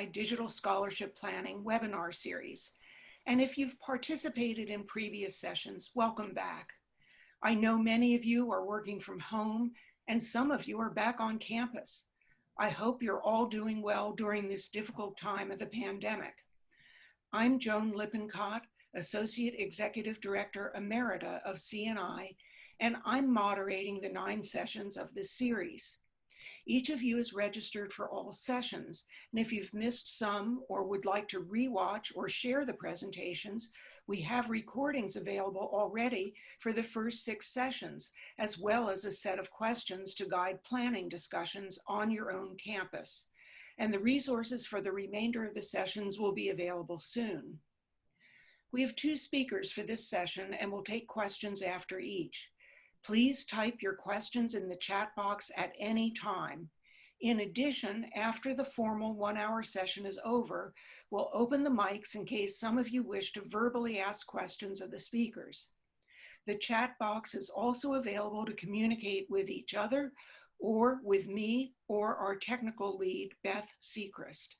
CNI Digital Scholarship Planning webinar series. And if you've participated in previous sessions, welcome back. I know many of you are working from home and some of you are back on campus. I hope you're all doing well during this difficult time of the pandemic. I'm Joan Lippincott, Associate Executive Director Emerita of CNI, and I'm moderating the nine sessions of this series. Each of you is registered for all sessions, and if you've missed some or would like to rewatch or share the presentations, we have recordings available already for the first six sessions, as well as a set of questions to guide planning discussions on your own campus. And the resources for the remainder of the sessions will be available soon. We have two speakers for this session and we'll take questions after each. Please type your questions in the chat box at any time. In addition, after the formal one hour session is over, we'll open the mics in case some of you wish to verbally ask questions of the speakers. The chat box is also available to communicate with each other or with me or our technical lead, Beth Sechrist.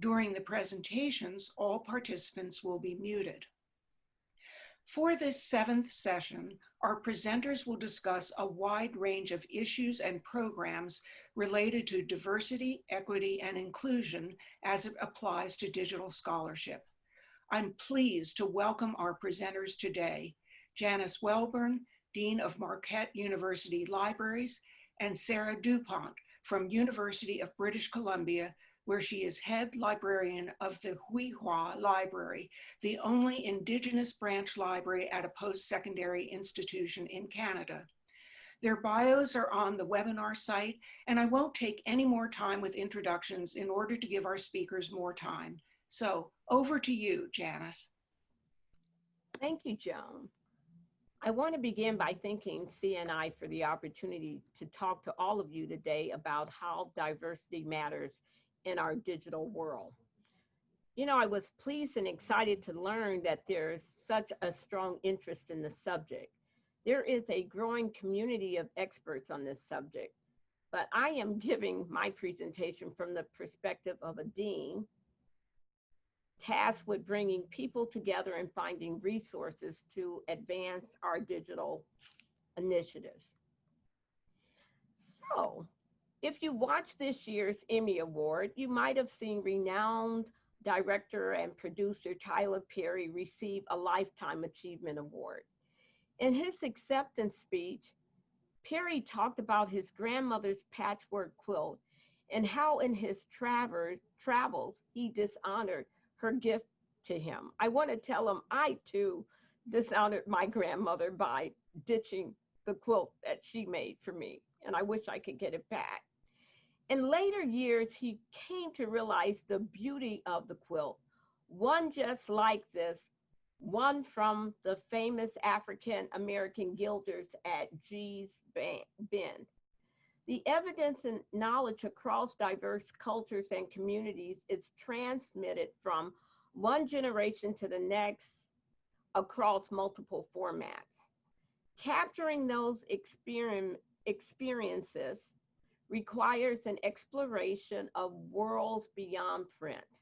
During the presentations, all participants will be muted. For this seventh session, our presenters will discuss a wide range of issues and programs related to diversity, equity, and inclusion as it applies to digital scholarship. I'm pleased to welcome our presenters today, Janice Welburn, Dean of Marquette University Libraries, and Sarah DuPont from University of British Columbia, where she is head librarian of the Xwi7xwa Library, the only Indigenous branch library at a post-secondary institution in Canada. Their bios are on the webinar site, and I won't take any more time with introductions in order to give our speakers more time. So over to you, Janice. Thank you, Joan. I want to begin by thanking CNI for the opportunity to talk to all of you today about how diversity matters in our digital world. You know, I was pleased and excited to learn that there's such a strong interest in the subject. There is a growing community of experts on this subject, but I am giving my presentation from the perspective of a dean tasked with bringing people together and finding resources to advance our digital initiatives. So if you watch this year's Emmy Award, you might have seen renowned director and producer Tyler Perry receive a Lifetime Achievement Award. In his acceptance speech, Perry talked about his grandmother's patchwork quilt and how in his travers, travels he dishonored her gift to him. I want to tell him I too dishonored my grandmother by ditching the quilt that she made for me, and I wish I could get it back. In later years, he came to realize the beauty of the quilt. One just like this, one from the famous African American gilders at Gee's Bend. The evidence and knowledge across diverse cultures and communities is transmitted from one generation to the next across multiple formats. Capturing those experiences requires an exploration of worlds beyond print.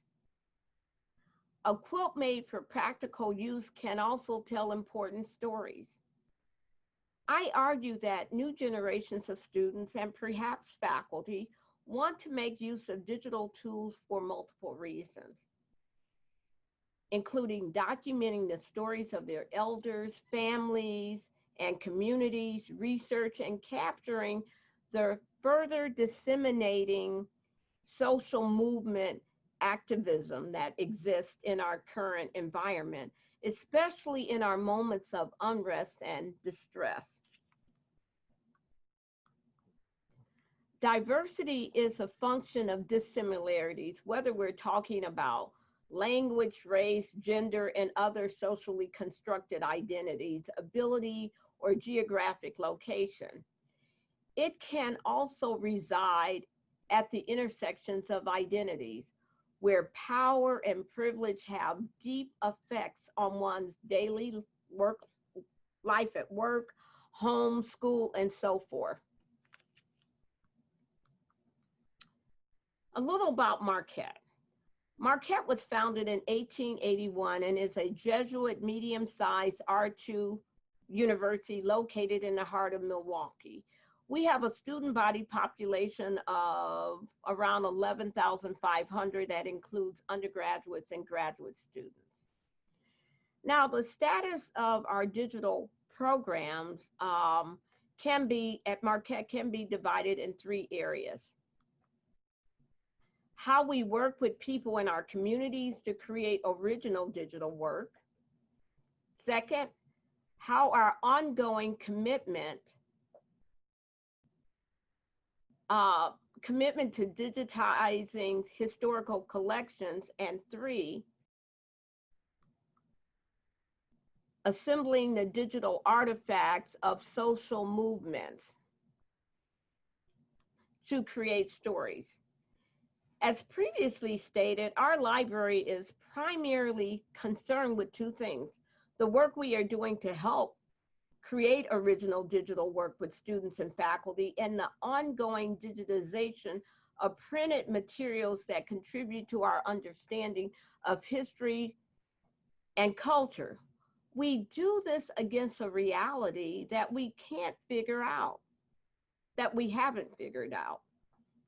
A quilt made for practical use can also tell important stories. I argue that new generations of students and perhaps faculty want to make use of digital tools for multiple reasons, including documenting the stories of their elders, families, and communities, research, and capturing the further disseminating social movement activism that exists in our current environment, especially in our moments of unrest and distress. Diversity is a function of dissimilarities, whether we're talking about language, race, gender, and other socially constructed identities, ability, or geographic location. It can also reside at the intersections of identities where power and privilege have deep effects on one's daily work, life at work, home, school, and so forth. A little about Marquette. Marquette was founded in 1881 and is a Jesuit medium-sized R2 university located in the heart of Milwaukee. We have a student body population of around 11,500 that includes undergraduates and graduate students. Now, the status of our digital programs um, can be, at Marquette, can be divided in three areas. How we work with people in our communities to create original digital work. Second, how our ongoing commitment uh, commitment to digitizing historical collections, and three, assembling the digital artifacts of social movements to create stories. As previously stated, our library is primarily concerned with two things. The work we are doing to help create original digital work with students and faculty, and the ongoing digitization of printed materials that contribute to our understanding of history and culture. We do this against a reality that we can't figure out, that we haven't figured out,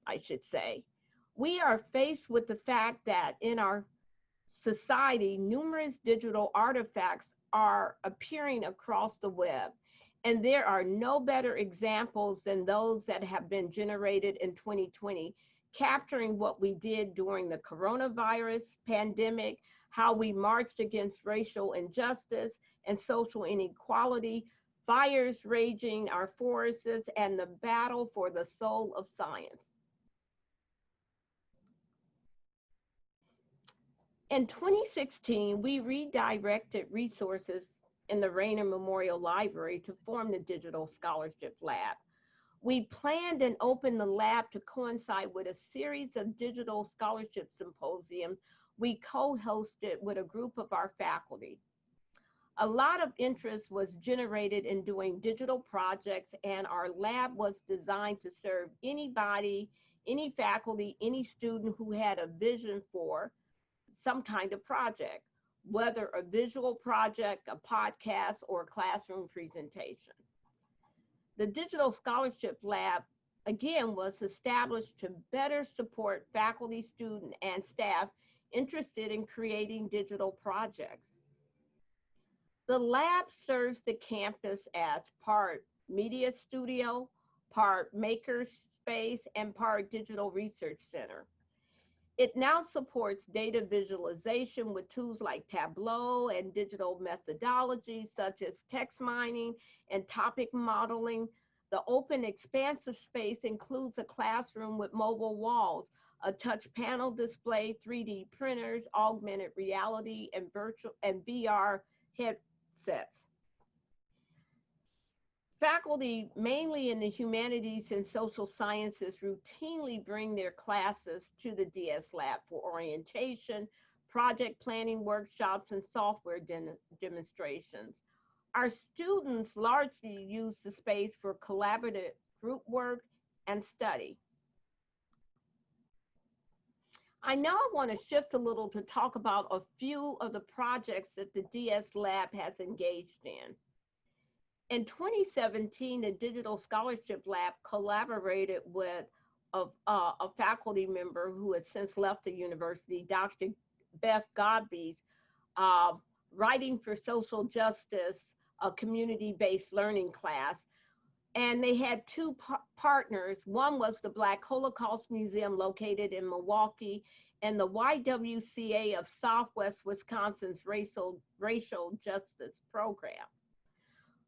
I should say. We are faced with the fact that in our society, numerous digital artifacts are appearing across the web. And there are no better examples than those that have been generated in 2020, capturing what we did during the coronavirus pandemic, how we marched against racial injustice and social inequality, fires raging our forests, and the battle for the soul of science. In 2016, we redirected resources in the Raynor Memorial Library to form the Digital Scholarship Lab. We planned and opened the lab to coincide with a series of digital scholarship symposiums we co-hosted with a group of our faculty. A lot of interest was generated in doing digital projects and our lab was designed to serve anybody, any faculty, any student who had a vision for some kind of project, whether a visual project, a podcast, or a classroom presentation. The Digital Scholarship Lab, again, was established to better support faculty, student, and staff interested in creating digital projects. The lab serves the campus as part media studio, part maker space, and part digital research center. It now supports data visualization with tools like Tableau and digital methodologies such as text mining and topic modeling. The open expansive space includes a classroom with mobile walls, a touch panel display, 3D printers, augmented reality, and virtual and VR headsets. Faculty, mainly in the humanities and social sciences, routinely bring their classes to the DS Lab for orientation, project planning workshops, and software de demonstrations. Our students largely use the space for collaborative group work and study. I now want to shift a little to talk about a few of the projects that the DS Lab has engaged in. In 2017, the Digital Scholarship Lab collaborated with a, a faculty member who has since left the university, Dr. Beth Godbee's uh, Writing for Social Justice, a community-based learning class. And they had two par partners. One was the Black Holocaust Museum located in Milwaukee and the YWCA of Southwest Wisconsin's Racial, Racial Justice Program.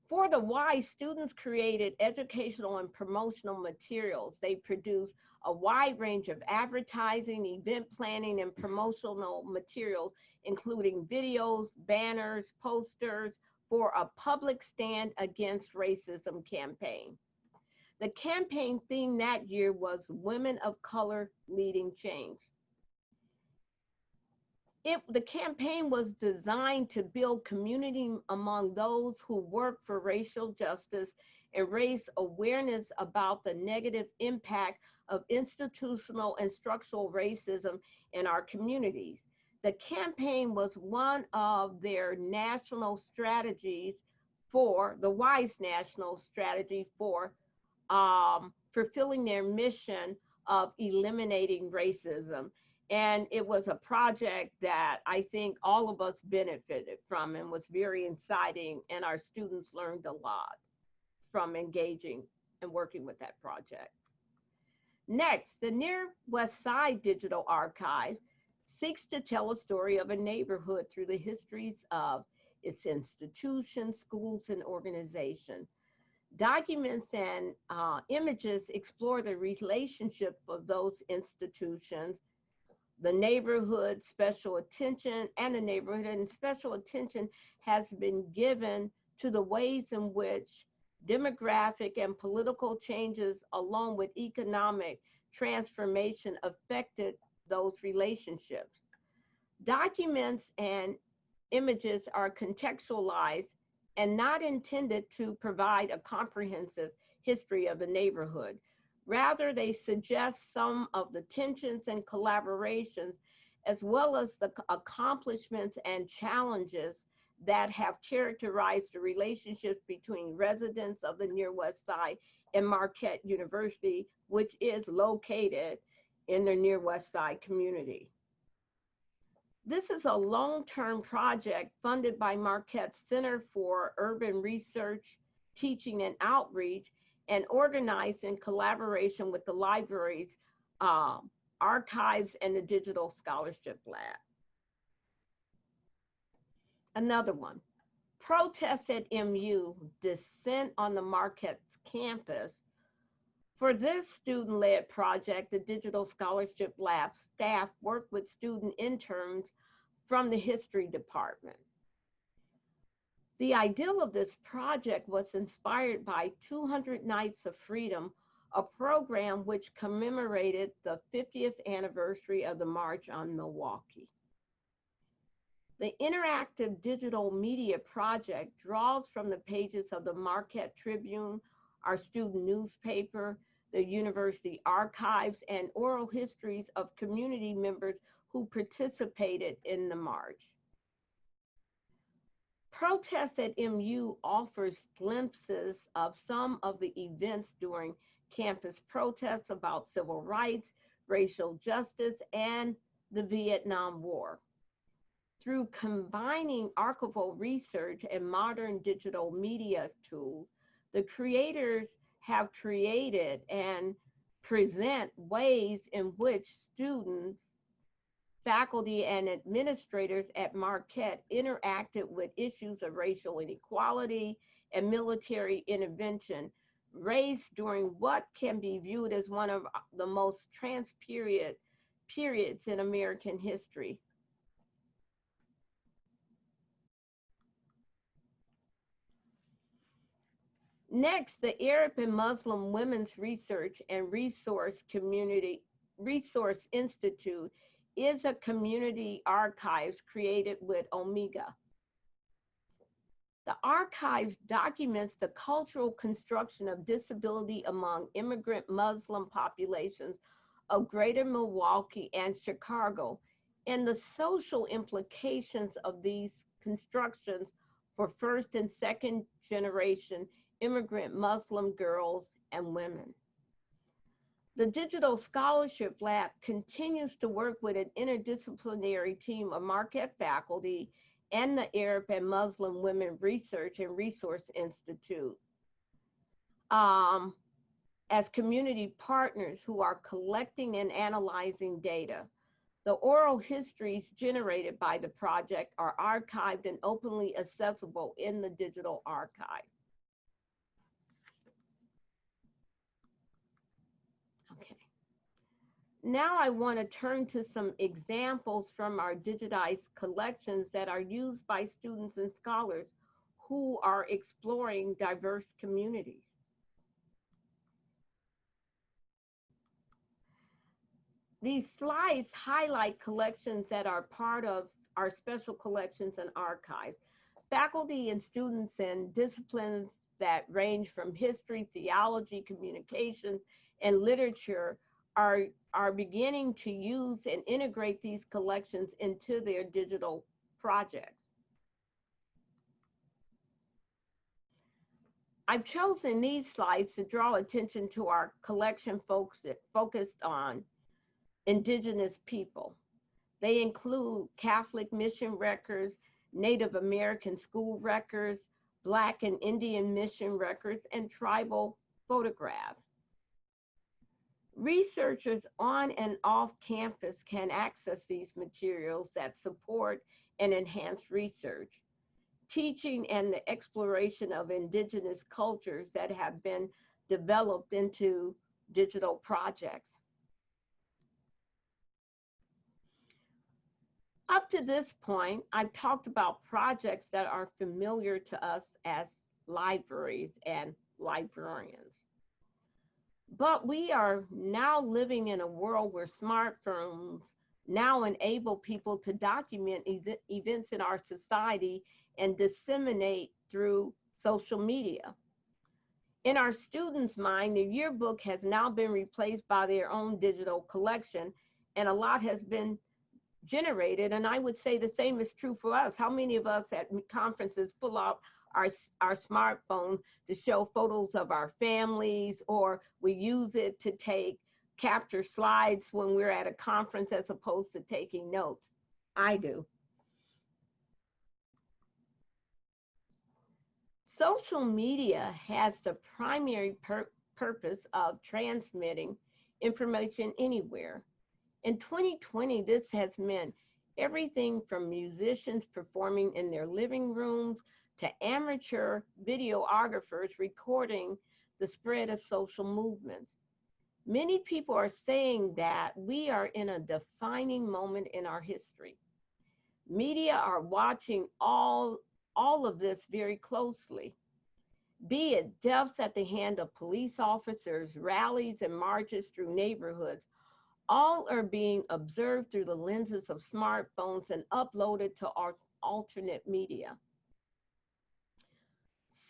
For the Y, students created educational and promotional materials. They produced a wide range of advertising, event planning, and promotional materials, including videos, banners, posters for a public stand against racism campaign. The campaign theme that year was Women of Color Leading Change. It, the campaign was designed to build community among those who work for racial justice and raise awareness about the negative impact of institutional and structural racism in our communities. The campaign was one of their national strategies for the WISE national strategy for um, fulfilling their mission of eliminating racism. And it was a project that I think all of us benefited from and was very exciting, and our students learned a lot from engaging and working with that project. Next, the Near West Side Digital Archive seeks to tell a story of a neighborhood through the histories of its institutions, schools, and organizations. Documents and uh, images explore the relationship of those institutions, the neighborhood, special attention, and the neighborhood, and special attention has been given to the ways in which demographic and political changes, along with economic transformation, affected those relationships. Documents and images are contextualized and not intended to provide a comprehensive history of the neighborhood. Rather, they suggest some of the tensions and collaborations, as well as the accomplishments and challenges that have characterized the relationships between residents of the Near West Side and Marquette University, which is located in the Near West Side community. This is a long-term project funded by Marquette Center for Urban Research, Teaching and Outreach, and organized in collaboration with the libraries, um, archives, and the Digital Scholarship Lab. Another one, protests at MU, dissent on the Marquette campus. For this student-led project, the Digital Scholarship Lab staff worked with student interns from the history department. The ideal of this project was inspired by 200 Nights of Freedom, a program which commemorated the 50th anniversary of the March on Milwaukee. The interactive digital media project draws from the pages of the Marquette Tribune, our student newspaper, the university archives, and oral histories of community members who participated in the march. Protest at MU offers glimpses of some of the events during campus protests about civil rights, racial justice, and the Vietnam War. Through combining archival research and modern digital media tools, the creators have created and present ways in which students faculty and administrators at Marquette interacted with issues of racial inequality and military intervention raised during what can be viewed as one of the most trans period periods in American history. Next, the Arab and Muslim Women's Research and Resource Community Resource Institute is a community archives created with Omeka. The archives documents the cultural construction of disability among immigrant Muslim populations of greater Milwaukee and Chicago and the social implications of these constructions for first and second generation immigrant Muslim girls and women. The Digital Scholarship Lab continues to work with an interdisciplinary team of Marquette faculty and the Arab and Muslim Women Research and Resource Institute um, as community partners who are collecting and analyzing data. The oral histories generated by the project are archived and openly accessible in the digital archive. Now I want to turn to some examples from our digitized collections that are used by students and scholars who are exploring diverse communities. These slides highlight collections that are part of our special collections and archives. Faculty and students in disciplines that range from history, theology, communications, and literature are, are beginning to use and integrate these collections into their digital projects. I've chosen these slides to draw attention to our collection focused on indigenous people. They include Catholic mission records, Native American school records, Black and Indian mission records, and tribal photographs. Researchers on and off campus can access these materials that support and enhance research, teaching and the exploration of indigenous cultures that have been developed into digital projects. Up to this point, I've talked about projects that are familiar to us as libraries and librarians. But we are now living in a world where smartphones now enable people to document ev events in our society and disseminate through social media. In our students' mind, the yearbook has now been replaced by their own digital collection, and a lot has been generated. And I would say the same is true for us. How many of us at conferences pull out our, our smartphone to show photos of our families, or we use it to take capture slides when we're at a conference as opposed to taking notes? I do. Social media has the primary pur purpose of transmitting information anywhere. In 2020, this has meant everything from musicians performing in their living rooms to amateur videographers recording the spread of social movements. Many people are saying that we are in a defining moment in our history. Media are watching all, all of this very closely. Be it deaths at the hand of police officers, rallies and marches through neighborhoods, all are being observed through the lenses of smartphones and uploaded to our alternate media.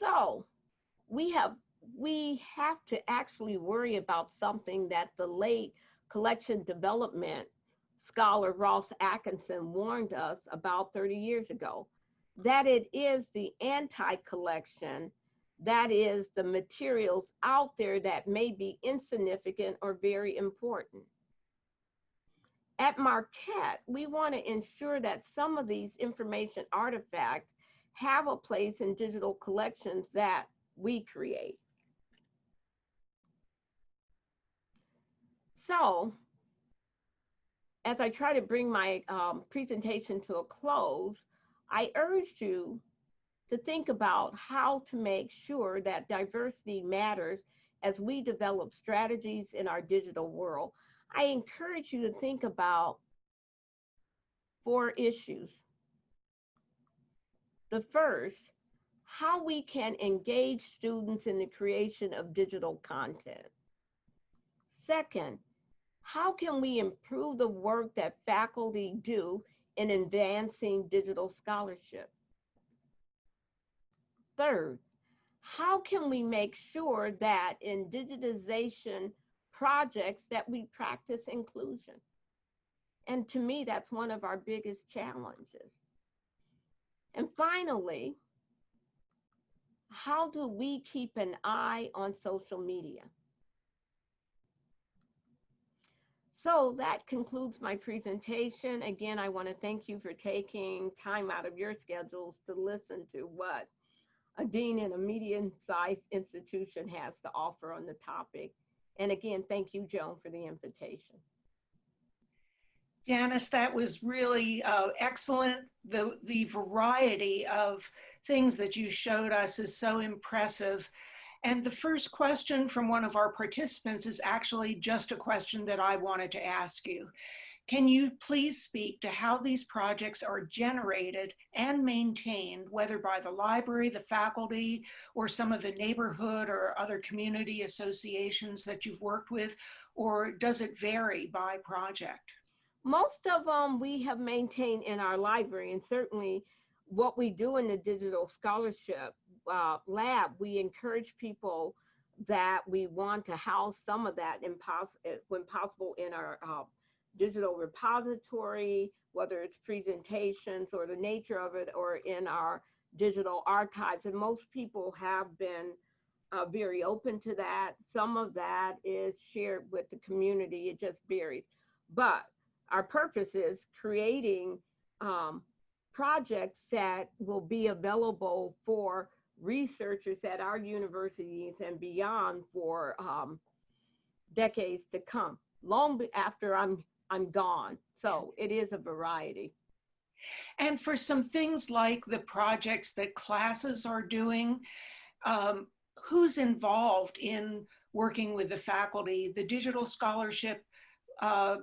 So we have we have to actually worry about something that the late collection development scholar Ross Atkinson warned us about 30 years ago, that it is the anti-collection, that is the materials out there that may be insignificant or very important. At Marquette, we want to ensure that some of these information artifacts have a place in digital collections that we create. So, as I try to bring my um, presentation to a close, I urge you to think about how to make sure that diversity matters as we develop strategies in our digital world. I encourage you to think about four issues. The first, how we can engage students in the creation of digital content. Second, how can we improve the work that faculty do in advancing digital scholarship? Third, how can we make sure that in digitization projects that we practice inclusion. And to me, that's one of our biggest challenges. And finally, how do we keep an eye on social media? So that concludes my presentation. Again, I want to thank you for taking time out of your schedules to listen to what a dean in a medium-sized institution has to offer on the topic. And again, thank you, Joan, for the invitation. Janice, that was really uh, excellent. The, the variety of things that you showed us is so impressive. And the first question from one of our participants is actually just a question that I wanted to ask you. Can you please speak to how these projects are generated and maintained, whether by the library, the faculty, or some of the neighborhood or other community associations that you've worked with, or does it vary by project? Most of them we have maintained in our library, and certainly what we do in the digital scholarship uh, lab, we encourage people that we want to house some of that eh, when possible in our uh, digital repository, whether it's presentations or the nature of it, or in our digital archives. And most people have been uh, very open to that. Some of that is shared with the community, it just varies. But our purpose is creating um, projects that will be available for researchers at our universities and beyond for um, decades to come, long after I'm I'm gone. So it is a variety. And for some things like the projects that classes are doing, um, who's involved in working with the faculty, the digital scholarship uh,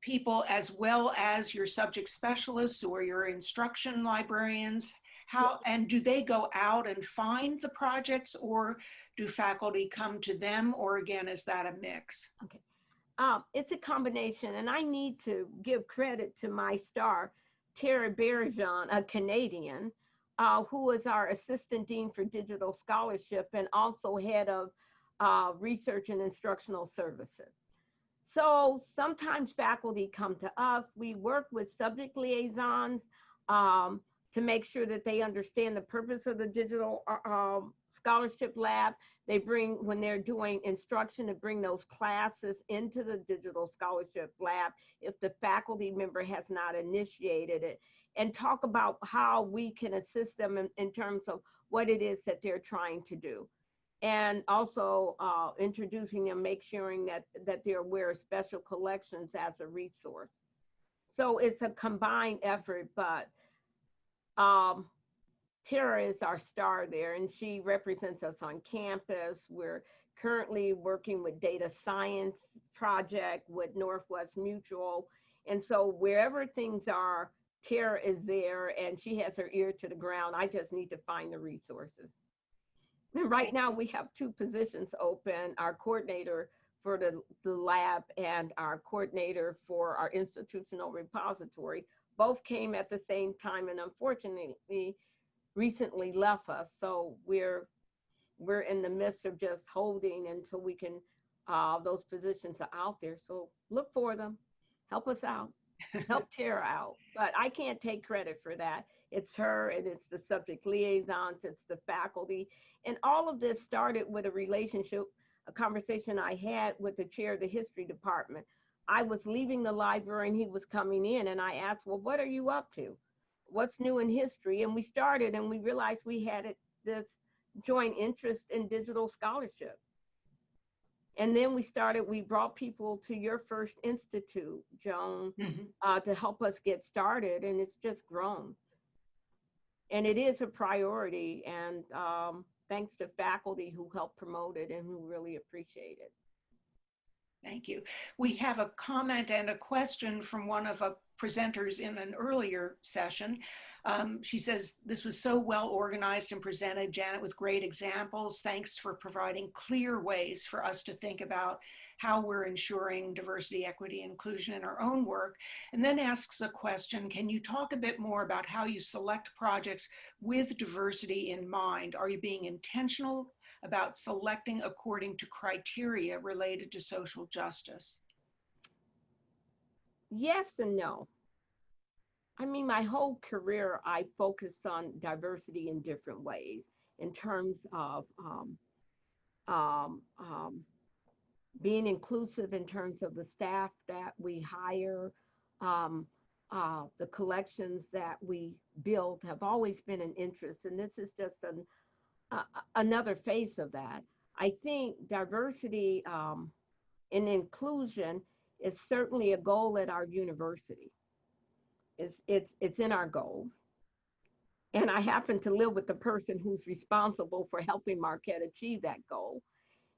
people, as well as your subject specialists or your instruction librarians? How, and do they go out and find the projects or do faculty come to them or again, is that a mix? Okay. Um, it's a combination and I need to give credit to my star, Tara Baillargeon, a Canadian, uh, who is our Assistant Dean for Digital Scholarship and also head of uh, Research and Instructional Services. So sometimes faculty come to us. We work with subject liaisons. Um, to make sure that they understand the purpose of the digital uh, um, scholarship lab. They bring, when they're doing instruction, to bring those classes into the digital scholarship lab if the faculty member has not initiated it, and talk about how we can assist them in, in terms of what it is that they're trying to do. And also uh, introducing them, make sure that, that they're aware of special collections as a resource. So it's a combined effort, but um, Tara is our star there, and she represents us on campus. We're currently working with data science project with Northwest Mutual. And so wherever things are, Tara is there and she has her ear to the ground. I just need to find the resources. And right now we have two positions open, our coordinator for the, the lab and our coordinator for our institutional repository both came at the same time and unfortunately recently left us. So we're we're in the midst of just holding until we can uh, those positions are out there. So look for them, help us out, help Tara out. But I can't take credit for that. It's her and it's the subject liaisons, it's the faculty. And all of this started with a relationship, a conversation I had with the chair of the history department I was leaving the library and he was coming in and I asked, well, what are you up to? What's new in history? And we started and we realized we had it, this joint interest in digital scholarship. And then we started, we brought people to your first institute, Joan, mm-hmm. uh, to help us get started. And it's just grown. And it is a priority. And um, thanks to faculty who helped promote it and who really appreciate it. Thank you. We have a comment and a question from one of the presenters in an earlier session. Um, she says, this was so well organized and presented, Janet, with great examples. Thanks for providing clear ways for us to think about how we're ensuring diversity, equity, inclusion in our own work. And then asks a question, can you talk a bit more about how you select projects with diversity in mind? Are you being intentional about selecting according to criteria related to social justice? Yes and no. I mean, my whole career, I focused on diversity in different ways in terms of um, um, um, being inclusive in terms of the staff that we hire, um, uh, the collections that we build have always been an interest. And this is just an uh, another face of that. I think diversity um, and inclusion is certainly a goal at our university. It's, it's, it's in our goals. And I happen to live with the person who's responsible for helping Marquette achieve that goal.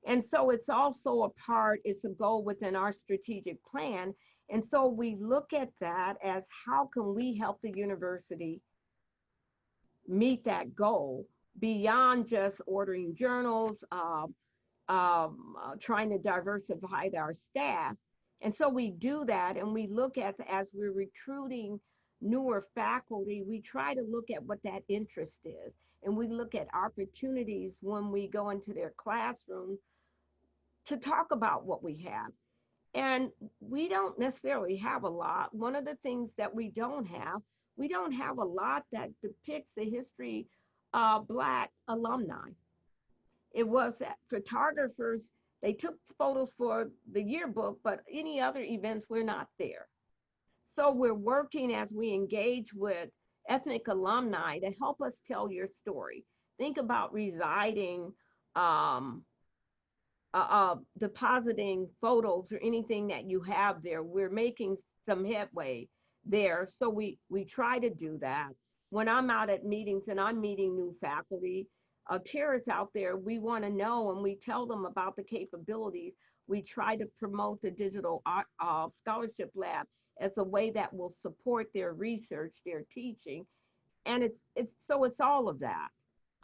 And so it's also a part, it's a goal within our strategic plan. And so we look at that as how can we help the university meet that goal beyond just ordering journals, um, um, uh, trying to diversify our staff. And so we do that and we look at, as we're recruiting newer faculty, we try to look at what that interest is. And we look at opportunities when we go into their classroom to talk about what we have. And we don't necessarily have a lot. One of the things that we don't have, we don't have a lot that depicts the history of Black alumni. It was that photographers, they took photos for the yearbook, but any other events, we're not there. So we're working as we engage with ethnic alumni to help us tell your story. Think about residing, um, uh, uh, depositing photos or anything that you have there. We're making some headway there. So we, we try to do that. When I'm out at meetings and I'm meeting new faculty, uh, Tara's out there, we want to know and we tell them about the capabilities. We try to promote the digital art, uh, scholarship lab as a way that will support their research, their teaching. And it's, it's so it's all of that.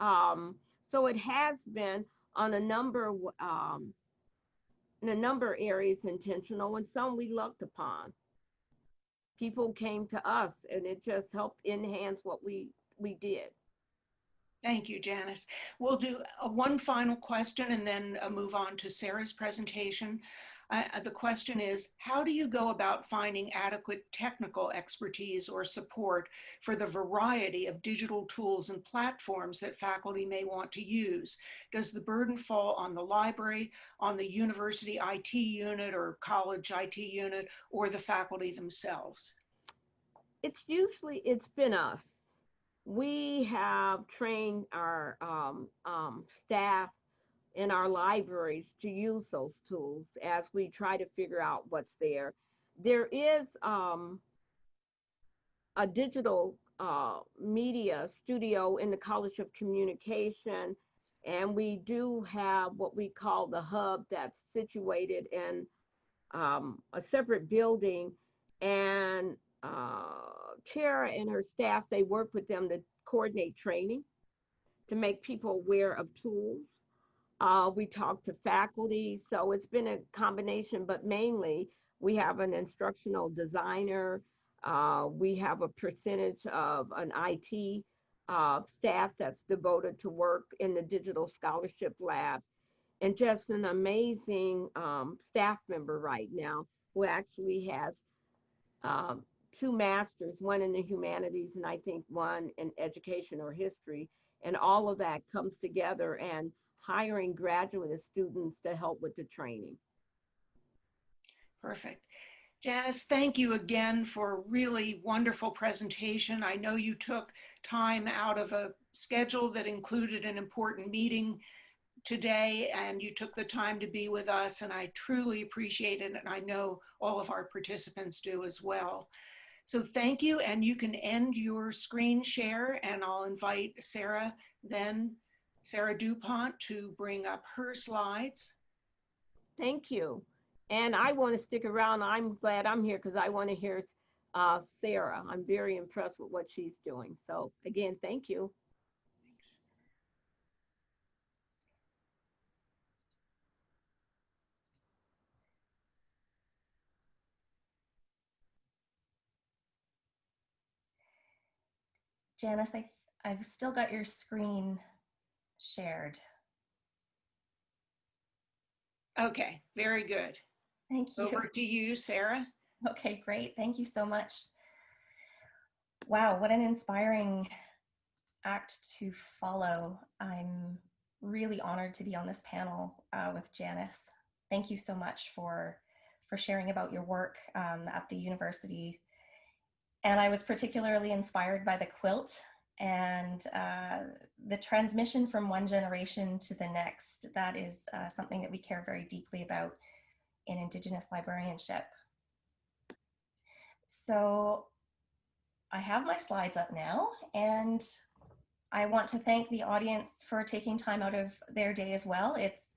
Um, so it has been on a number um, in a number areas intentional and some we looked upon. People came to us and it just helped enhance what we we did. Thank you, Janice. We'll do a one final question and then uh, move on to Sarah's presentation. The question is, how do you go about finding adequate technical expertise or support for the variety of digital tools and platforms that faculty may want to use? Does the burden fall on the library, on the university IT unit or college IT unit, or the faculty themselves? It's usually, it's been us. We have trained our um, um, staff in our libraries to use those tools as we try to figure out what's there. There is um, a digital uh, media studio in the College of Communication, and we do have what we call the hub that's situated in um, a separate building. And uh, Tara and her staff, they work with them to coordinate training to make people aware of tools uh, we talk to faculty, so it's been a combination, but mainly we have an instructional designer. Uh, we have a percentage of an IT uh, staff that's devoted to work in the digital scholarship lab and just an amazing um, staff member right now who actually has um, two masters, one in the humanities and I think one in education or history. And all of that comes together and hiring graduate students to help with the training. Perfect. Janice, thank you again for a really wonderful presentation. I know you took time out of a schedule that included an important meeting today and you took the time to be with us and I truly appreciate it and I know all of our participants do as well. So thank you and you can end your screen share and I'll invite Sarah then Sarah DuPont to bring up her slides. Thank you. And I want to stick around. I'm glad I'm here because I want to hear uh, Sarah. I'm very impressed with what she's doing. So again, thank you. Janice, I, I've still got your screen shared. Okay, very good. Thank you. Over to you, Sarah. Okay, great. Thank you so much. Wow, what an inspiring act to follow. I'm really honored to be on this panel uh, with Janice. Thank you so much for, for sharing about your work um, at the university. And I was particularly inspired by the quilt and uh, the transmission from one generation to the next, that is uh, something that we care very deeply about in Indigenous librarianship. So I have my slides up now and I want to thank the audience for taking time out of their day as well. It's,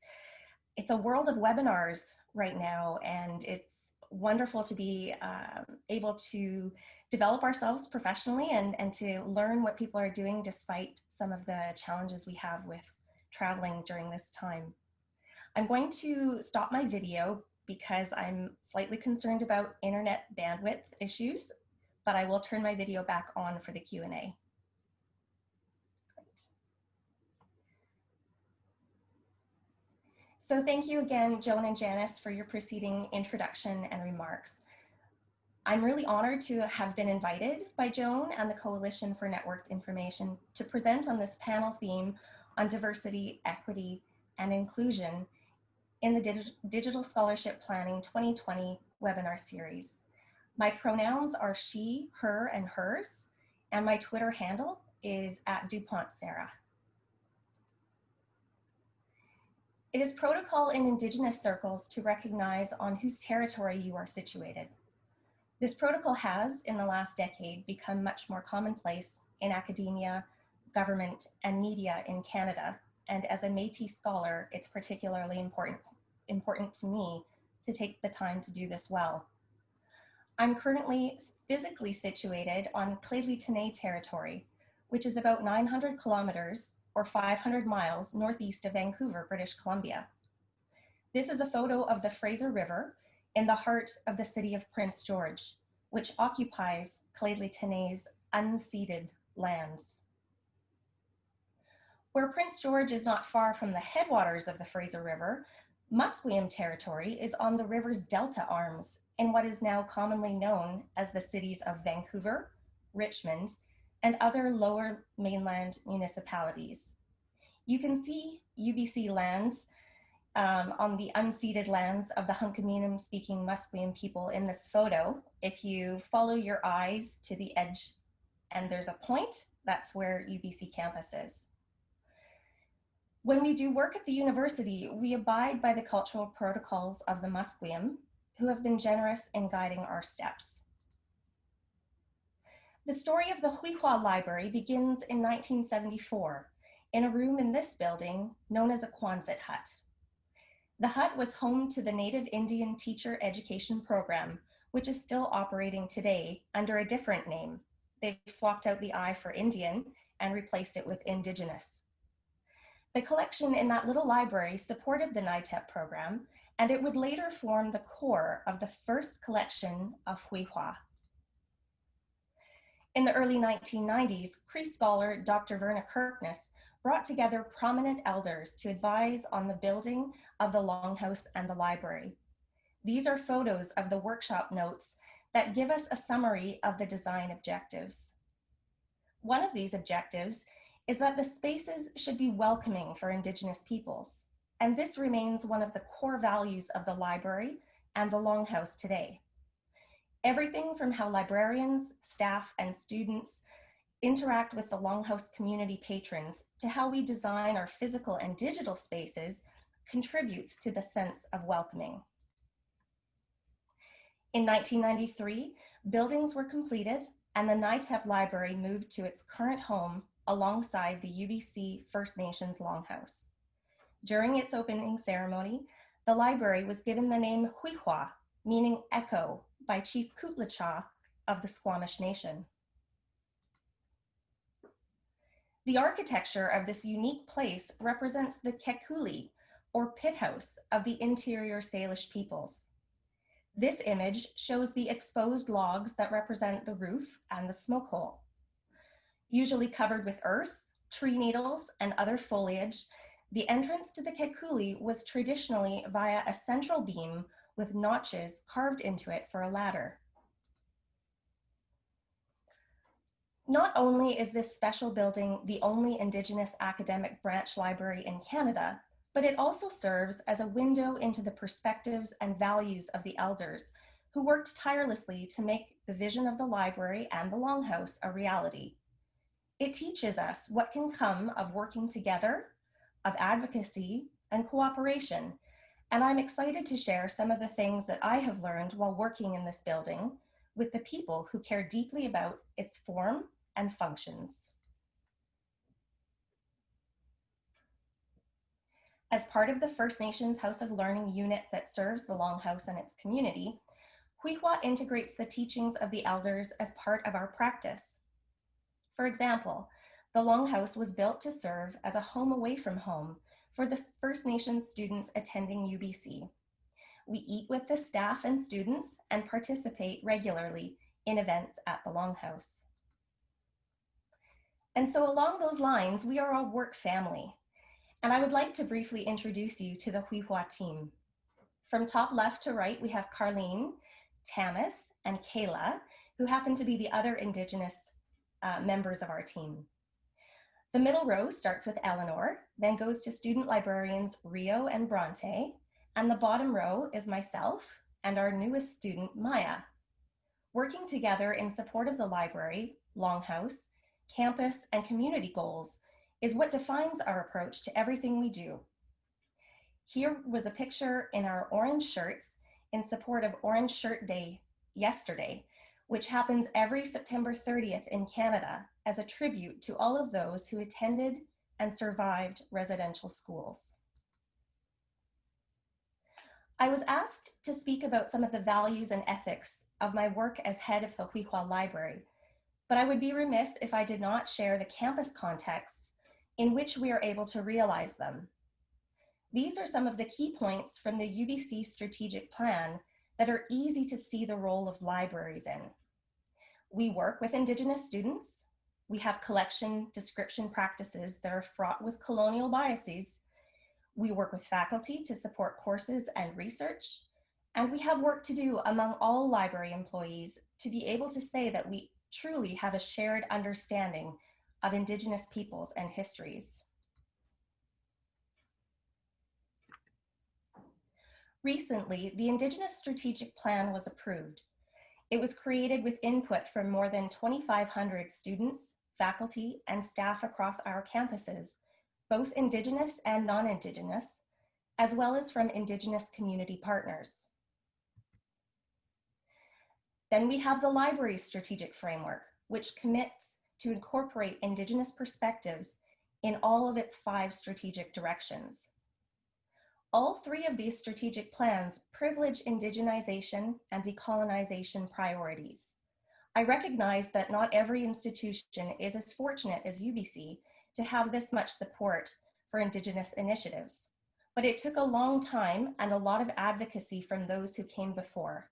it's a world of webinars right now and it's wonderful to be um, able to develop ourselves professionally and, and to learn what people are doing despite some of the challenges we have with traveling during this time. I'm going to stop my video because I'm slightly concerned about internet bandwidth issues, but I will turn my video back on for the Q&A. So thank you again, Joan and Janice, for your preceding introduction and remarks. I'm really honored to have been invited by Joan and the Coalition for Networked Information to present on this panel theme on diversity, equity, and inclusion in the Dig Digital Scholarship Planning 2020 webinar series. My pronouns are she, her, and hers, and my Twitter handle is at DuPont Sarah. It is protocol in Indigenous circles to recognize on whose territory you are situated. This protocol has, in the last decade, become much more commonplace in academia, government, and media in Canada. And as a Métis scholar, it's particularly important, important to me to take the time to do this well. I'm currently physically situated on Lheidli T'enneh territory, which is about 900 kilometers or 500 miles northeast of Vancouver, British Columbia. This is a photo of the Fraser River in the heart of the city of Prince George, which occupies Lheidli T'enneh's unceded lands. Where Prince George is not far from the headwaters of the Fraser River, Musqueam territory is on the river's delta arms in what is now commonly known as the cities of Vancouver, Richmond, and other lower mainland municipalities. You can see UBC lands um, on the unceded lands of the Hunkaminam speaking Musqueam people in this photo. If you follow your eyes to the edge and there's a point, that's where UBC campus is. When we do work at the university, we abide by the cultural protocols of the Musqueam, who have been generous in guiding our steps. The story of the Xwi7xwa Library begins in 1974 in a room in this building known as a Quonset hut. The hut was home to the Native Indian Teacher Education Program, which is still operating today under a different name. They've swapped out the I for Indian and replaced it with Indigenous. The collection in that little library supported the NITEP program, and it would later form the core of the first collection of Xwi7xwa. In the early 1990s, Cree scholar Dr. Verna Kirkness brought together prominent elders to advise on the building of the Longhouse and the library. These are photos of the workshop notes that give us a summary of the design objectives. One of these objectives is that the spaces should be welcoming for Indigenous peoples, and this remains one of the core values of the library and the Longhouse today. Everything from how librarians, staff, and students interact with the Longhouse community patrons to how we design our physical and digital spaces contributes to the sense of welcoming. In 1993, buildings were completed and the NITEP library moved to its current home alongside the UBC First Nations Longhouse. During its opening ceremony, the library was given the name Xwi7xwa, meaning echo, by Chief Khot-La-Cha of the Squamish Nation. The architecture of this unique place represents the kekuli, or pit house, of the interior Salish peoples. This image shows the exposed logs that represent the roof and the smoke hole. Usually covered with earth, tree needles, and other foliage, the entrance to the kekuli was traditionally via a central beam with notches carved into it for a ladder. Not only is this special building the only Indigenous academic branch library in Canada, but it also serves as a window into the perspectives and values of the elders who worked tirelessly to make the vision of the library and the Longhouse a reality. It teaches us what can come of working together, of advocacy and cooperation and I'm excited to share some of the things that I have learned while working in this building with the people who care deeply about its form and functions. As part of the First Nations House of Learning unit that serves the Longhouse and its community, Xwi7xwa integrates the teachings of the elders as part of our practice. For example, the Longhouse was built to serve as a home away from home for the First Nations students attending UBC. We eat with the staff and students and participate regularly in events at the Longhouse. And so along those lines, we are a work family. And I would like to briefly introduce you to the Xwi7xwa team. From top left to right, we have Carlene, Tamis, and Kayla, who happen to be the other Indigenous uh, members of our team. The middle row starts with Eleanor, then goes to student librarians Rio and Bronte, and the bottom row is myself and our newest student, Maya. Working together in support of the library, Longhouse, campus, and community goals is what defines our approach to everything we do. Here was a picture in our orange shirts in support of Orange Shirt Day yesterday, which happens every September 30th in Canada as a tribute to all of those who attended and survived residential schools. I was asked to speak about some of the values and ethics of my work as head of the Xwi7xwa Library, but I would be remiss if I did not share the campus context in which we are able to realize them. These are some of the key points from the UBC strategic plan that are easy to see the role of libraries in. We work with Indigenous students. We have collection description practices that are fraught with colonial biases. We work with faculty to support courses and research. And we have work to do among all library employees to be able to say that we truly have a shared understanding of Indigenous peoples and histories. Recently, the Indigenous Strategic Plan was approved. It was created with input from more than 2,500 students, faculty, and staff across our campuses, both Indigenous and non-Indigenous, as well as from Indigenous community partners. Then we have the library strategic framework, which commits to incorporate Indigenous perspectives in all of its five strategic directions. All three of these strategic plans privilege indigenization and decolonization priorities. I recognize that not every institution is as fortunate as UBC to have this much support for Indigenous initiatives, but it took a long time and a lot of advocacy from those who came before.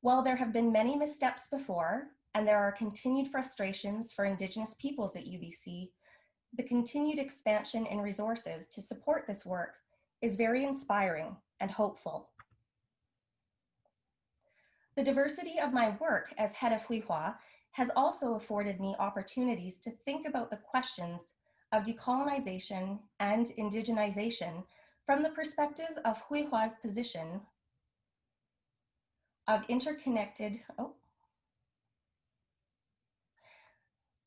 While there have been many missteps before, and there are continued frustrations for Indigenous peoples at UBC, the continued expansion in resources to support this work is very inspiring and hopeful. The diversity of my work as head of Xwi7xwa has also afforded me opportunities to think about the questions of decolonization and indigenization from the perspective of Xwi7xwa's position of interconnected, oh,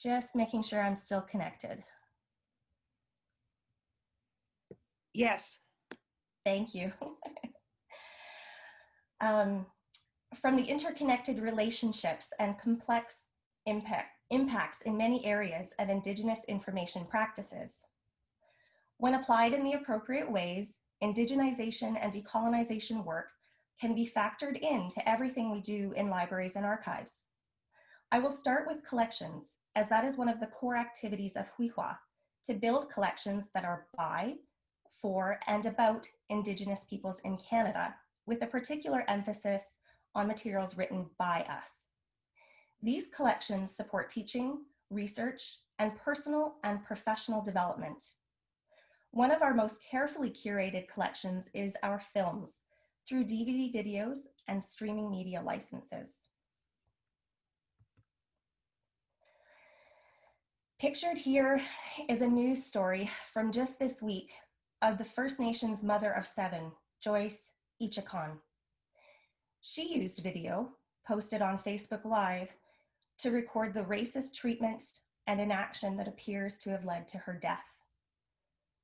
just making sure I'm still connected. Yes. Thank you. um, from the interconnected relationships and complex impact, impacts in many areas of Indigenous information practices. When applied in the appropriate ways, indigenization and decolonization work can be factored into everything we do in libraries and archives. I will start with collections, as that is one of the core activities of Xwi7xwa, to build collections that are by, for, and about Indigenous peoples in Canada, with a particular emphasis on materials written by us. These collections support teaching, research, and personal and professional development. One of our most carefully curated collections is our films through DVD videos and streaming media licenses. Pictured here is a news story from just this week of the First Nations mother of seven, Joyce Echaquan. She used video posted on Facebook Live to record the racist treatment and inaction that appears to have led to her death.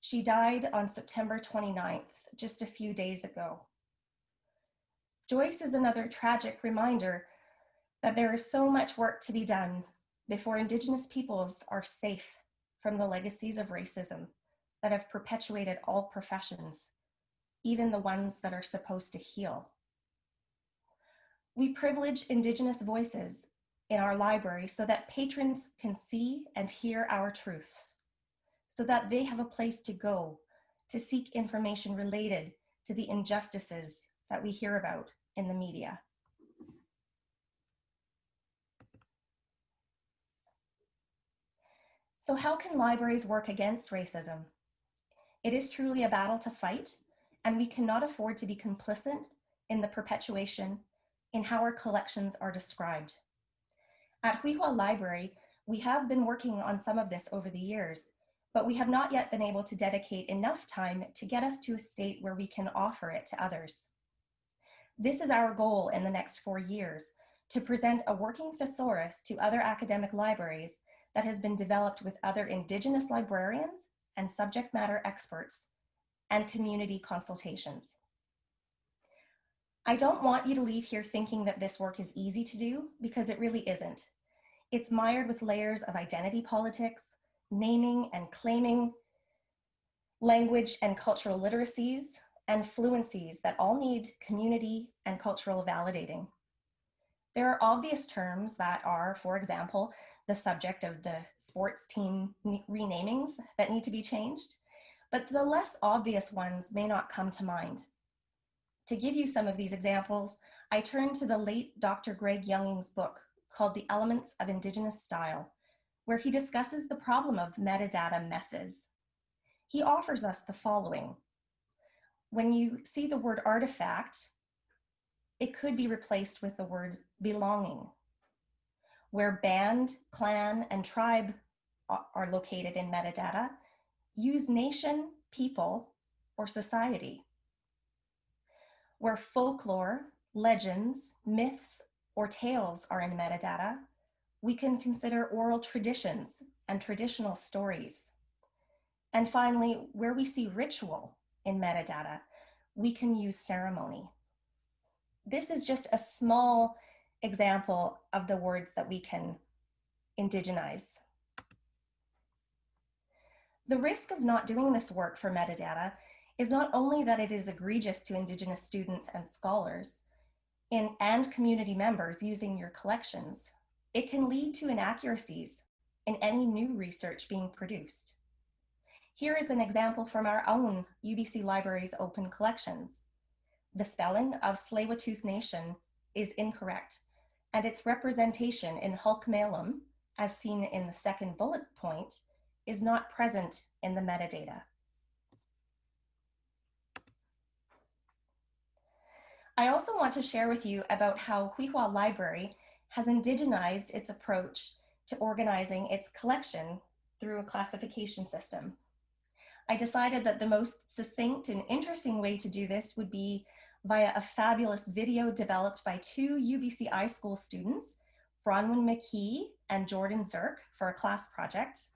She died on September 29th, just a few days ago. Joyce is another tragic reminder that there is so much work to be done before Indigenous peoples are safe from the legacies of racism that have perpetuated all professions, even the ones that are supposed to heal. We privilege Indigenous voices in our library so that patrons can see and hear our truths, so that they have a place to go to seek information related to the injustices that we hear about in the media. So how can libraries work against racism? It is truly a battle to fight, and we cannot afford to be complicit in the perpetuation in how our collections are described. At Xwi7xwa Library, we have been working on some of this over the years, but we have not yet been able to dedicate enough time to get us to a state where we can offer it to others. This is our goal in the next four years, to present a working thesaurus to other academic libraries that has been developed with other Indigenous librarians and subject matter experts and community consultations. I don't want you to leave here thinking that this work is easy to do because it really isn't. It's mired with layers of identity politics, naming and claiming, language and cultural literacies, and fluencies that all need community and cultural validating. There are obvious terms that are, for example, the subject of the sports team renamings that need to be changed, but the less obvious ones may not come to mind. To give you some of these examples, I turn to the late Dr. Greg Younging's book called The Elements of Indigenous Style, where he discusses the problem of metadata messes. He offers us the following. When you see the word artifact, it could be replaced with the word belonging. Where band, clan, and tribe are located in metadata, use nation, people, or society where folklore, legends, myths, or tales are in metadata, we can consider oral traditions and traditional stories. And finally, where we see ritual in metadata, we can use ceremony. This is just a small example of the words that we can indigenize. The risk of not doing this work for metadata is not only that it is egregious to Indigenous students and scholars in, and community members using your collections, it can lead to inaccuracies in any new research being produced. Here is an example from our own UBC Library's open collections. The spelling of Tsleil-Waututh Nation is incorrect, and its representation in Halkomelem, as seen in the second bullet point, is not present in the metadata. I also want to share with you about how Xwi7xwa Library has indigenized its approach to organizing its collection through a classification system. I decided that the most succinct and interesting way to do this would be via a fabulous video developed by two UBC iSchool students, Bronwyn McKee and Jordan Zirk for a class project.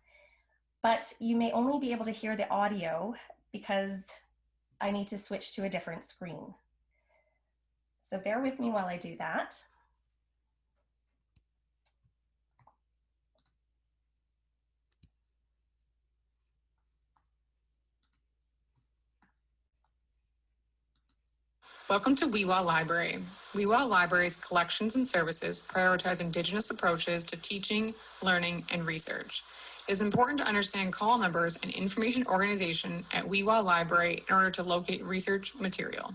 But you may only be able to hear the audio because I need to switch to a different screen. So bear with me while I do that. Welcome to Xwi7xwa Library. Xwi7xwa Library's collections and services prioritize Indigenous approaches to teaching, learning, and research. It is important to understand call numbers and information organization at Xwi7xwa Library in order to locate research material.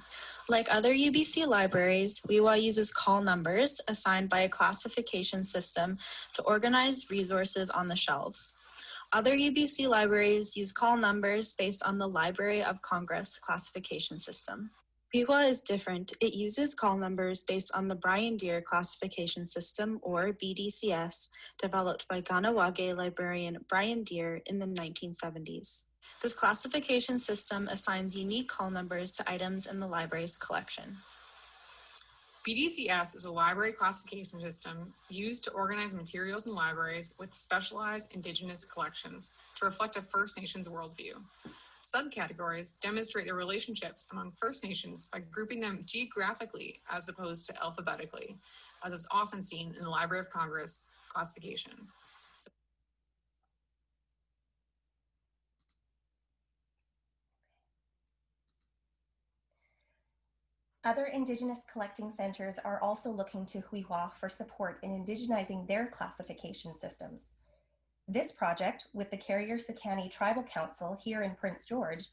Like other UBC libraries, Xwi7xwa uses call numbers assigned by a classification system to organize resources on the shelves. Other UBC libraries use call numbers based on the Library of Congress classification system. Xwi7xwa is different. It uses call numbers based on the Brian Deer classification system, or BDCS, developed by Kahnawake librarian Brian Deer in the 1970s. This classification system assigns unique call numbers to items in the library's collection. BDCS is a library classification system used to organize materials in libraries with specialized Indigenous collections to reflect a First Nations worldview. Subcategories demonstrate the relationships among First Nations by grouping them geographically as opposed to alphabetically, as is often seen in the Library of Congress classification. Other Indigenous collecting centers are also looking to Xwi7xwa for support in indigenizing their classification systems. This project, with the Carrier Sekani Tribal Council here in Prince George,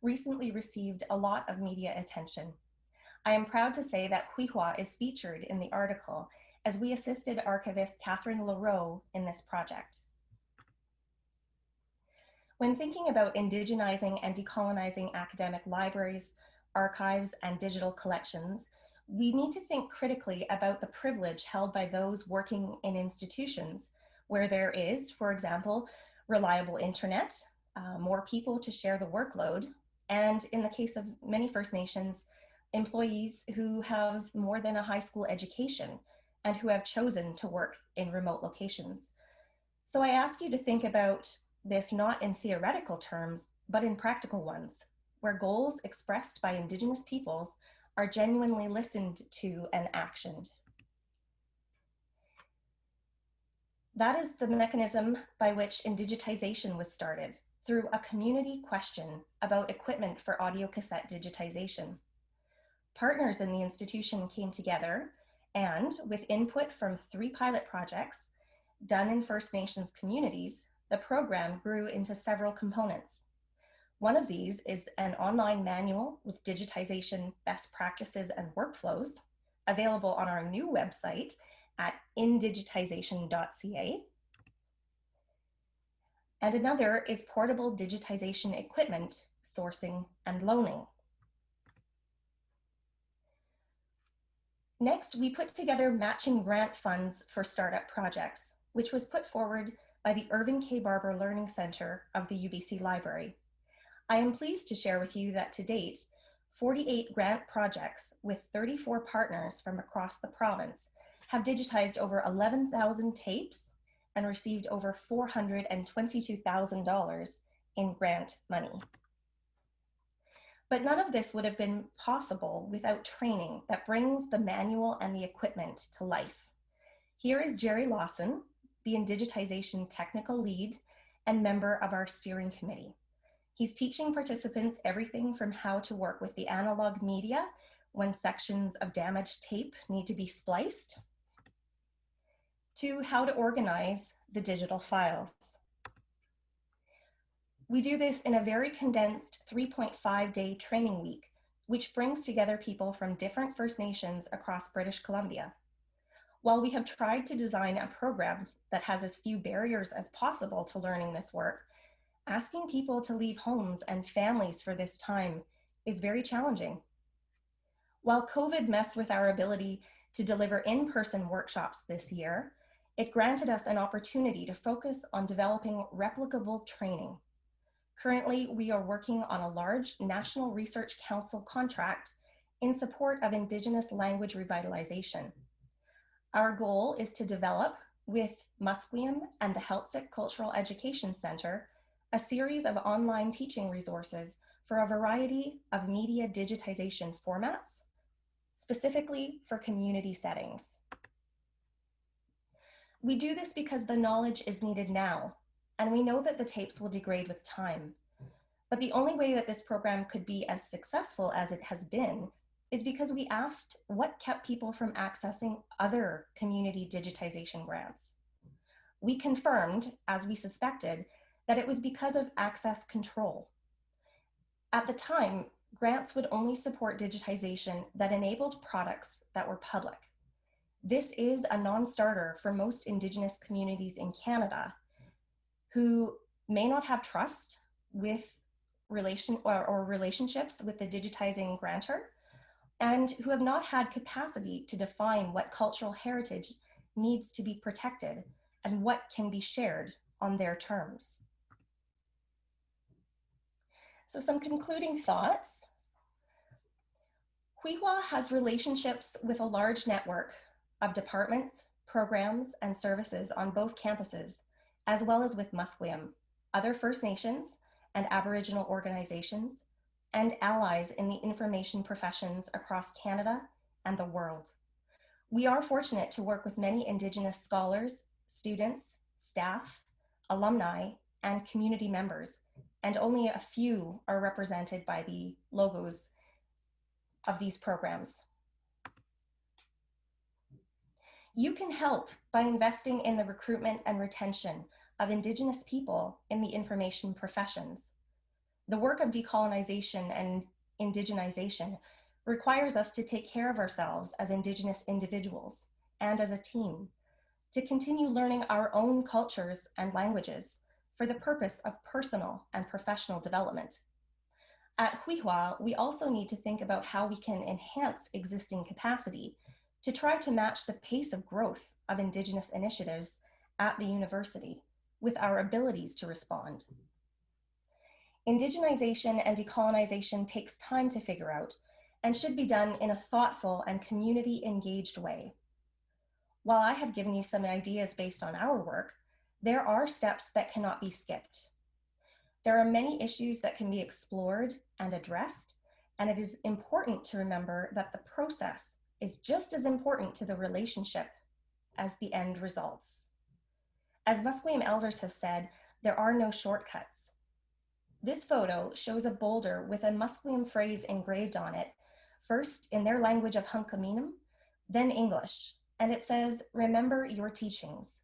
recently received a lot of media attention. I am proud to say that Xwi7xwa is featured in the article as we assisted archivist Catherine LaRoe in this project. When thinking about indigenizing and decolonizing academic libraries, archives, and digital collections, we need to think critically about the privilege held by those working in institutions where there is, for example, reliable internet, uh, more people to share the workload, and in the case of many First Nations, employees who have more than a high school education and who have chosen to work in remote locations. So I ask you to think about this not in theoretical terms, but in practical ones, where goals expressed by Indigenous peoples are genuinely listened to and actioned. That is the mechanism by which indigitization was started, through a community question about equipment for audio cassette digitization. Partners in the institution came together and, with input from three pilot projects done in First Nations communities, the program grew into several components. One of these is an online manual with digitization best practices and workflows available on our new website at indigitization.ca. And another is portable digitization equipment, sourcing and loaning. Next, we put together matching grant funds for startup projects, which was put forward by the Irving K. Barber Learning Center of the UBC Library. I am pleased to share with you that to date, 48 grant projects with 34 partners from across the province have digitized over 11,000 tapes and received over $422,000 in grant money. But none of this would have been possible without training that brings the manual and the equipment to life. Here is Jerry Lawson, the Indigitization Technical Lead and member of our steering committee. He's teaching participants everything from how to work with the analog media when sections of damaged tape need to be spliced, to how to organize the digital files. We do this in a very condensed 3.5 day training week, which brings together people from different First Nations across British Columbia. While we have tried to design a program that has as few barriers as possible to learning this work, asking people to leave homes and families for this time is very challenging. While COVID messed with our ability to deliver in-person workshops this year, it granted us an opportunity to focus on developing replicable training. Currently, we are working on a large National Research Council contract in support of Indigenous language revitalization. Our goal is to develop, with Musqueam and the Heiltsuk Cultural Education Center, a series of online teaching resources for a variety of media digitization formats, specifically for community settings. We do this because the knowledge is needed now, and we know that the tapes will degrade with time. But the only way that this program could be as successful as it has been is because we asked what kept people from accessing other community digitization grants. We confirmed, as we suspected, that it was because of access control. At the time, grants would only support digitization that enabled products that were public. This is a non-starter for most Indigenous communities in Canada who may not have trust with relation or, or relationships with the digitizing grantor and who have not had capacity to define what cultural heritage needs to be protected and what can be shared on their terms. So some concluding thoughts. Xwi7xwa has relationships with a large network of departments, programs, and services on both campuses, as well as with Musqueam, other First Nations and Aboriginal organizations, and allies in the information professions across Canada and the world. We are fortunate to work with many Indigenous scholars, students, staff, alumni, and community members, and only a few are represented by the logos of these programs. You can help by investing in the recruitment and retention of Indigenous people in the information professions. The work of decolonization and indigenization requires us to take care of ourselves as Indigenous individuals and as a team, to continue learning our own cultures and languages for the purpose of personal and professional development. At Xwi7xwa, we also need to think about how we can enhance existing capacity to try to match the pace of growth of Indigenous initiatives at the university with our abilities to respond. Indigenization and decolonization takes time to figure out and should be done in a thoughtful and community engaged way. While I have given you some ideas based on our work, there are steps that cannot be skipped. There are many issues that can be explored and addressed, and it is important to remember that the process is just as important to the relationship as the end results. As Musqueam elders have said, there are no shortcuts. This photo shows a boulder with a Musqueam phrase engraved on it, first in their language of Hunkaminam, then English, and it says, remember your teachings.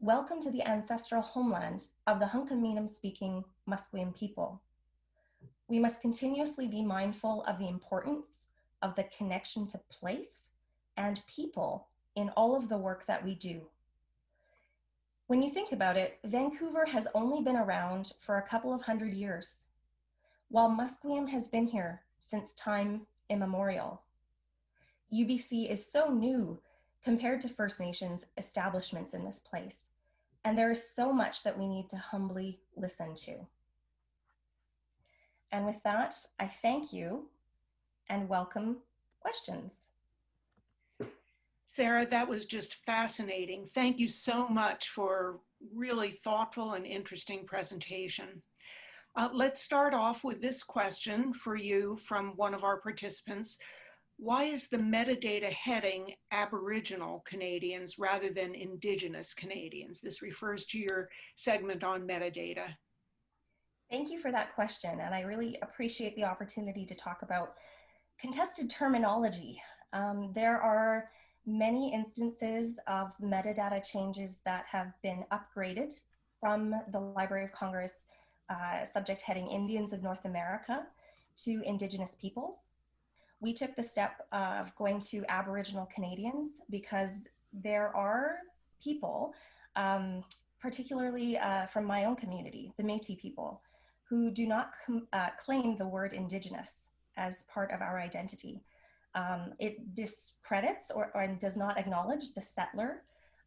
Welcome to the ancestral homeland of the Hunkaminam speaking Musqueam people. We must continuously be mindful of the importance of the connection to place and people in all of the work that we do. When you think about it, Vancouver has only been around for a couple of hundred years, while Musqueam has been here since time immemorial. UBC is so new compared to First Nations establishments in this place, and there is so much that we need to humbly listen to. And with that, I thank you and welcome questions. Sarah, that was just fascinating. Thank you so much for really thoughtful and interesting presentation. Uh, let's start off with this question for you from one of our participants. Why is the metadata heading Aboriginal Canadians rather than Indigenous Canadians? This refers to your segment on metadata. Thank you for that question. And I really appreciate the opportunity to talk about contested terminology. Um, there are many instances of metadata changes that have been upgraded from the Library of Congress uh, subject heading Indians of North America to Indigenous peoples. We took the step of going to Aboriginal Canadians because there are people, um, particularly uh, from my own community, the Métis people, who do not uh, claim the word Indigenous as part of our identity. Um, it discredits or, or, does not acknowledge the settler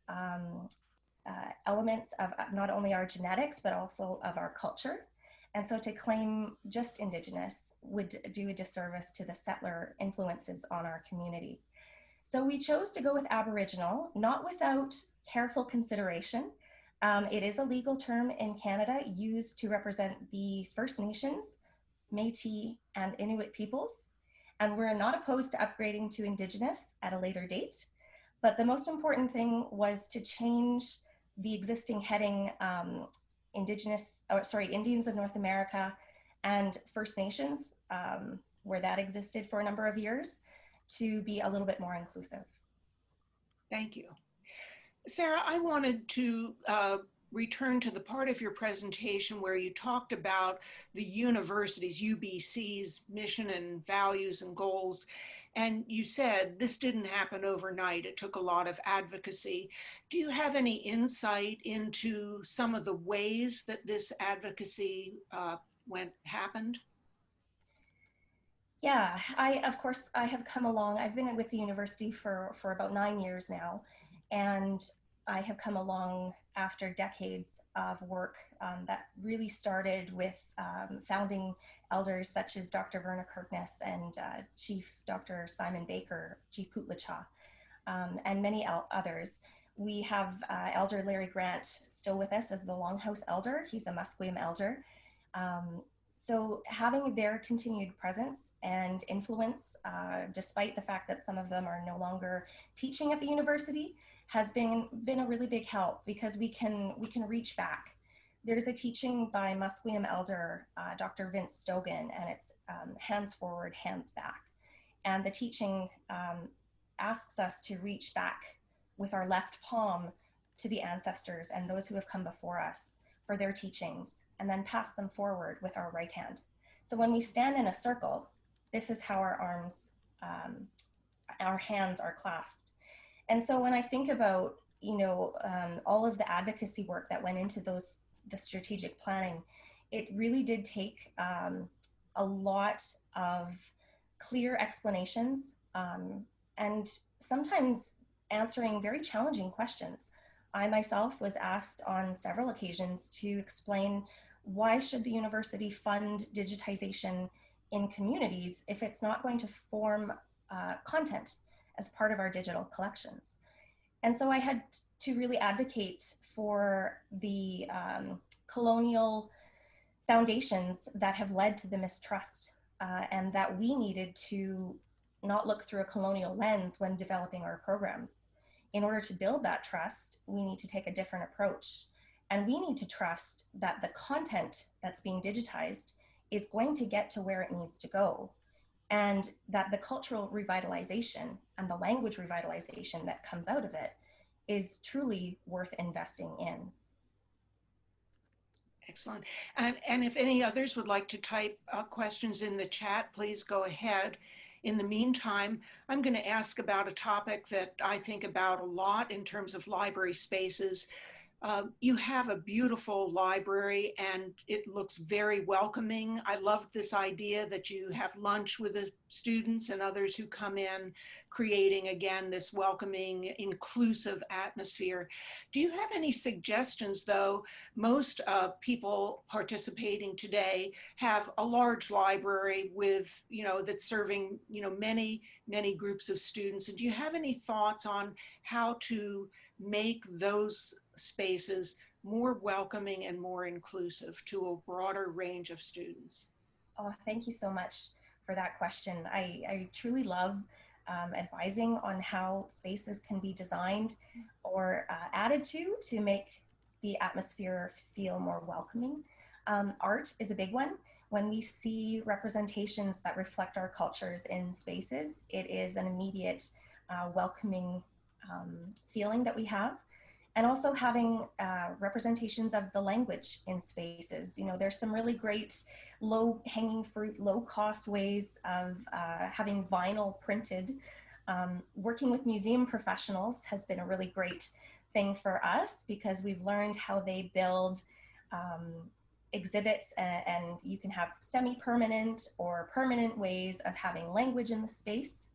um, uh, elements of uh, not only our genetics, but also of our culture. And so to claim just Indigenous would do a disservice to the settler influences on our community. So we chose to go with Aboriginal, not without careful consideration. Um, it is a legal term in Canada used to represent the First Nations, Métis, and Inuit peoples and we're not opposed to upgrading to Indigenous at a later date. But the most important thing was to change the existing heading um, Indigenous, oh, sorry, Indians of North America and First Nations, um, where that existed for a number of years, to be a little bit more inclusive. Thank you. Sarah, I wanted to uh, return to the part of your presentation where you talked about the university's, UBC's mission and values and goals. And you said this didn't happen overnight. It took a lot of advocacy. Do you have any insight into some of the ways that this advocacy uh, went happened? Yeah, I of course I have come along. I've been with the university for for about nine years now, and I have come along after decades of work um, that really started with um, founding elders such as Dr. Verna Kirkness and uh, Chief Dr. Simon Baker, Chief Khot-La-Cha, um, and many others. We have uh, Elder Larry Grant still with us as the Longhouse Elder. He's a Musqueam Elder. Um, so having their continued presence and influence, uh, despite the fact that some of them are no longer teaching at the university, has been been a really big help because we can we can reach back. There's a teaching by Musqueam elder uh, Dr. Vince Stogan, and it's um, hands forward, hands back. And the teaching um, asks us to reach back with our left palm to the ancestors and those who have come before us for their teachings, and then pass them forward with our right hand. So when we stand in a circle, this is how our arms, um, our hands are clasped and so when I think about you know, um, all of the advocacy work that went into those, the strategic planning, it really did take um, a lot of clear explanations um, and sometimes answering very challenging questions. I myself was asked on several occasions to explain why should the university fund digitization in communities if it's not going to form uh, content as part of our digital collections. And so I had to really advocate for the um, colonial foundations that have led to the mistrust uh, and that we needed to not look through a colonial lens when developing our programs. In order to build that trust, we need to take a different approach. And we need to trust that the content that's being digitized is going to get to where it needs to go. And that the cultural revitalization and the language revitalization that comes out of it is truly worth investing in. Excellent. And, and if any others would like to type uh, questions in the chat, please go ahead. In the meantime, I'm going to ask about a topic that I think about a lot in terms of library spaces, um, you have a beautiful library and it looks very welcoming. I love this idea that you have lunch with the students and others who come in, creating again this welcoming, inclusive atmosphere. Do you have any suggestions though? Most uh, people participating today have a large library with, you know, that's serving, you know, many, many groups of students. And do you have any thoughts on how to make those spaces more welcoming and more inclusive to a broader range of students? Oh, thank you so much for that question. I, I truly love um, advising on how spaces can be designed or uh, added to to make the atmosphere feel more welcoming. Um, art is a big one. When we see representations that reflect our cultures in spaces, it is an immediate uh, welcoming um, feeling that we have and also having uh, representations of the language in spaces. You know, there's some really great low hanging fruit, low cost ways of uh, having vinyl printed. Um, working with museum professionals has been a really great thing for us because we've learned how they build um, exhibits and, and you can have semi-permanent or permanent ways of having language in the space.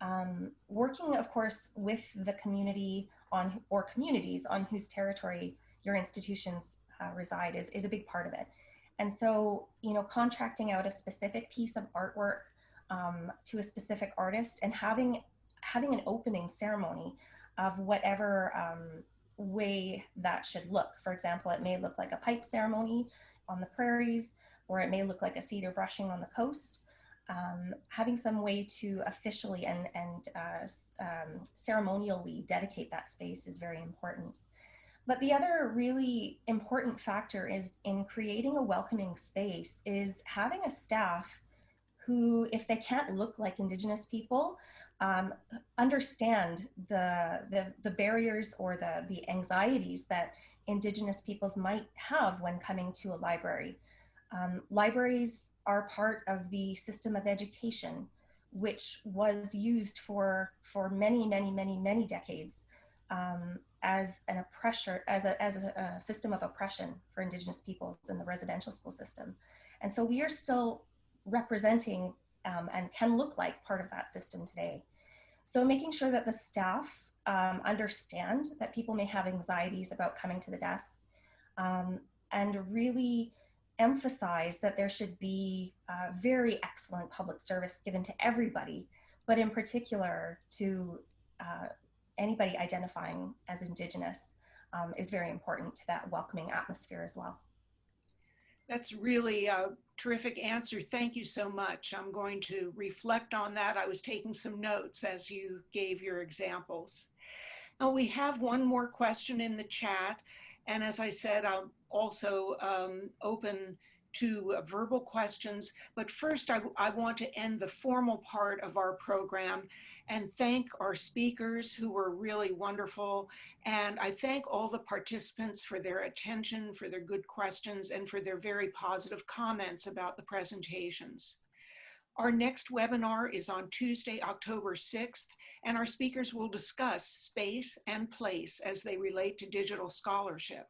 Um, working, of course, with the community on or communities on whose territory your institutions uh, reside is, is a big part of it. And so, you know, contracting out a specific piece of artwork um, to a specific artist and having having an opening ceremony of whatever um, way that should look. For example, it may look like a pipe ceremony on the prairies, or it may look like a cedar brushing on the coast um, having some way to officially and, and uh, um, ceremonially dedicate that space is very important. But the other really important factor is in creating a welcoming space is having a staff who, if they can't look like Indigenous people, um, understand the, the, the barriers or the, the anxieties that Indigenous peoples might have when coming to a library. Um, libraries are part of the system of education, which was used for, for many, many, many, many decades um, as an oppressor, as, a, as a, a, system of oppression for Indigenous peoples in the residential school system. And so we are still representing um, and can look like part of that system today. So making sure that the staff um, understand that people may have anxieties about coming to the desk um, and really emphasize that there should be uh, very excellent public service given to everybody, but in particular to uh, anybody identifying as Indigenous um, is very important to that welcoming atmosphere as well. That's really a terrific answer. Thank you so much. I'm going to reflect on that. I was taking some notes as you gave your examples. Now we have one more question in the chat. And as I said, I'll also um, open to uh, verbal questions. But first, I, I want to end the formal part of our program and thank our speakers who were really wonderful. And I thank all the participants for their attention, for their good questions, and for their very positive comments about the presentations. Our next webinar is on Tuesday, October 6th, and our speakers will discuss space and place as they relate to digital scholarship.